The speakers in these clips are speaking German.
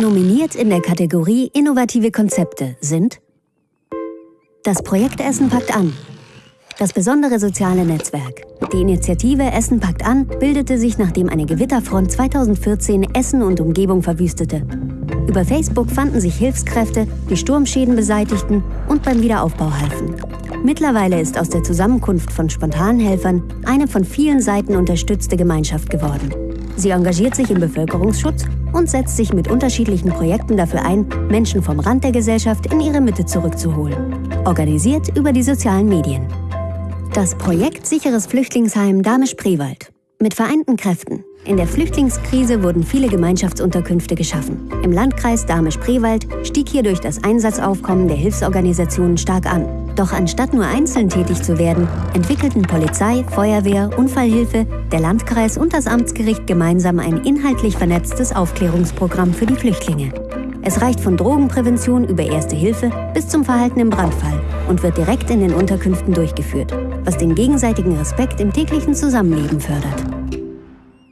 Nominiert in der Kategorie Innovative Konzepte sind das Projekt Essen packt an, das besondere soziale Netzwerk. Die Initiative Essen packt an bildete sich, nachdem eine Gewitterfront 2014 Essen und Umgebung verwüstete. Über Facebook fanden sich Hilfskräfte, die Sturmschäden beseitigten und beim Wiederaufbau halfen. Mittlerweile ist aus der Zusammenkunft von Spontanhelfern eine von vielen Seiten unterstützte Gemeinschaft geworden. Sie engagiert sich im Bevölkerungsschutz und setzt sich mit unterschiedlichen Projekten dafür ein, Menschen vom Rand der Gesellschaft in ihre Mitte zurückzuholen. Organisiert über die sozialen Medien. Das Projekt Sicheres Flüchtlingsheim Dahme-Spreewald. Mit vereinten Kräften. In der Flüchtlingskrise wurden viele Gemeinschaftsunterkünfte geschaffen. Im Landkreis Dahme-Spreewald stieg hier durch das Einsatzaufkommen der Hilfsorganisationen stark an. Doch anstatt nur einzeln tätig zu werden, entwickelten Polizei, Feuerwehr, Unfallhilfe, der Landkreis und das Amtsgericht gemeinsam ein inhaltlich vernetztes Aufklärungsprogramm für die Flüchtlinge. Es reicht von Drogenprävention über Erste Hilfe bis zum Verhalten im Brandfall und wird direkt in den Unterkünften durchgeführt, was den gegenseitigen Respekt im täglichen Zusammenleben fördert.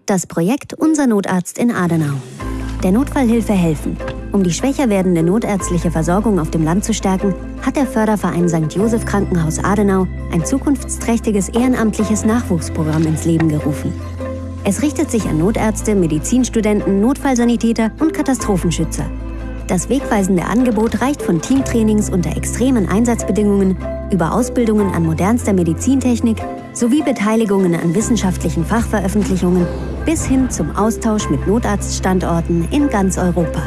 Das Projekt Unser Notarzt in Adenau. Der Notfallhilfe helfen. Um die schwächer werdende notärztliche Versorgung auf dem Land zu stärken, hat der Förderverein St. Josef Krankenhaus Adenau ein zukunftsträchtiges ehrenamtliches Nachwuchsprogramm ins Leben gerufen. Es richtet sich an Notärzte, Medizinstudenten, Notfallsanitäter und Katastrophenschützer das wegweisende Angebot reicht von Teamtrainings unter extremen Einsatzbedingungen über Ausbildungen an modernster Medizintechnik sowie Beteiligungen an wissenschaftlichen Fachveröffentlichungen bis hin zum Austausch mit Notarztstandorten in ganz Europa.